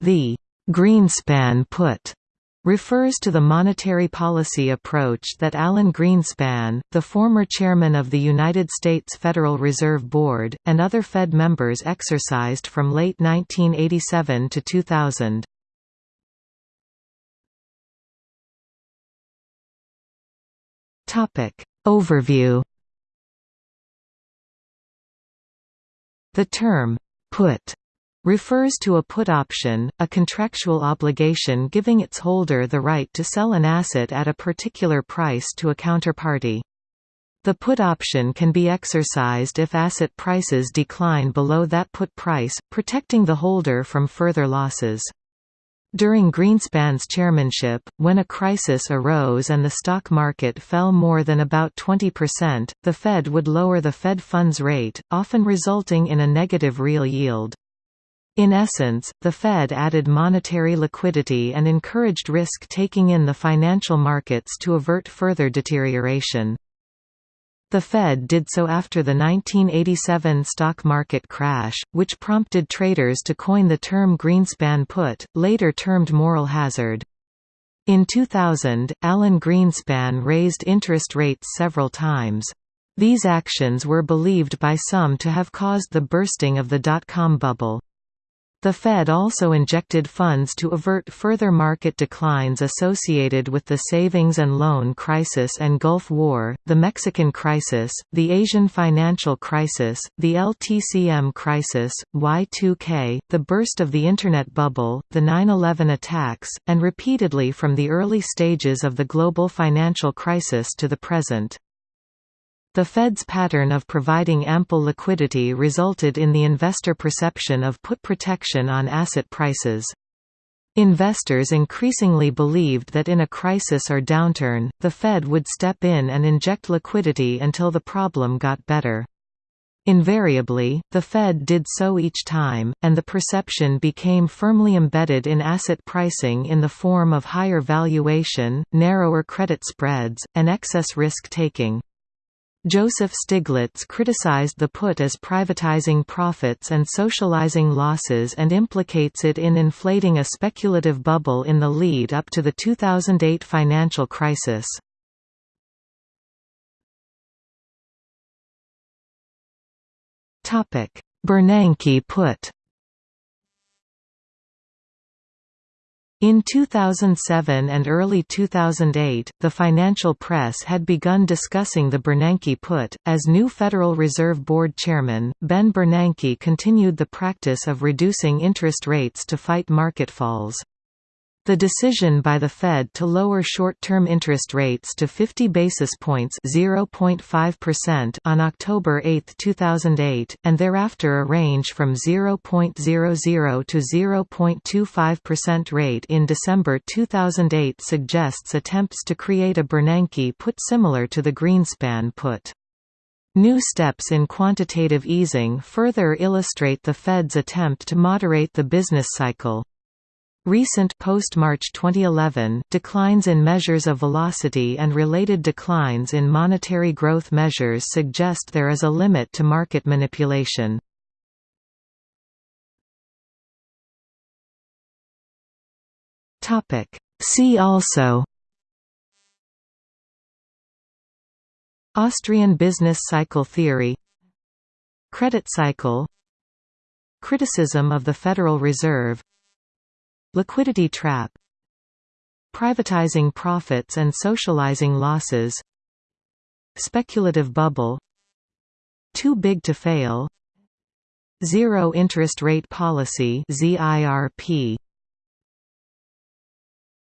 The Greenspan put refers to the monetary policy approach that Alan Greenspan, the former chairman of the United States Federal Reserve Board, and other Fed members exercised from late 1987 to 2000. Overview The term, put refers to a put option, a contractual obligation giving its holder the right to sell an asset at a particular price to a counterparty. The put option can be exercised if asset prices decline below that put price, protecting the holder from further losses. During Greenspan's chairmanship, when a crisis arose and the stock market fell more than about 20%, the Fed would lower the Fed funds rate, often resulting in a negative real yield. In essence, the Fed added monetary liquidity and encouraged risk-taking in the financial markets to avert further deterioration. The Fed did so after the 1987 stock market crash, which prompted traders to coin the term Greenspan put, later termed moral hazard. In 2000, Alan Greenspan raised interest rates several times. These actions were believed by some to have caused the bursting of the dot-com bubble. The Fed also injected funds to avert further market declines associated with the savings and loan crisis and Gulf War, the Mexican crisis, the Asian financial crisis, the LTCM crisis, Y2K, the burst of the Internet bubble, the 9-11 attacks, and repeatedly from the early stages of the global financial crisis to the present. The Fed's pattern of providing ample liquidity resulted in the investor perception of put protection on asset prices. Investors increasingly believed that in a crisis or downturn, the Fed would step in and inject liquidity until the problem got better. Invariably, the Fed did so each time, and the perception became firmly embedded in asset pricing in the form of higher valuation, narrower credit spreads, and excess risk-taking. Joseph Stiglitz criticized the put as privatizing profits and socializing losses and implicates it in inflating a speculative bubble in the lead up to the 2008 financial crisis. Bernanke put In 2007 and early 2008, the financial press had begun discussing the Bernanke put. As new Federal Reserve Board chairman, Ben Bernanke continued the practice of reducing interest rates to fight market falls. The decision by the Fed to lower short-term interest rates to 50 basis points (0.5%) on October 8, 2008, and thereafter a range from 0.00 to 0.25% rate in December 2008 suggests attempts to create a Bernanke put similar to the Greenspan put. New steps in quantitative easing further illustrate the Fed's attempt to moderate the business cycle. Recent post-March 2011 declines in measures of velocity and related declines in monetary growth measures suggest there is a limit to market manipulation. Topic: See also Austrian business cycle theory Credit cycle Criticism of the Federal Reserve Liquidity trap Privatizing profits and socializing losses Speculative bubble Too big to fail Zero interest rate policy ZIRP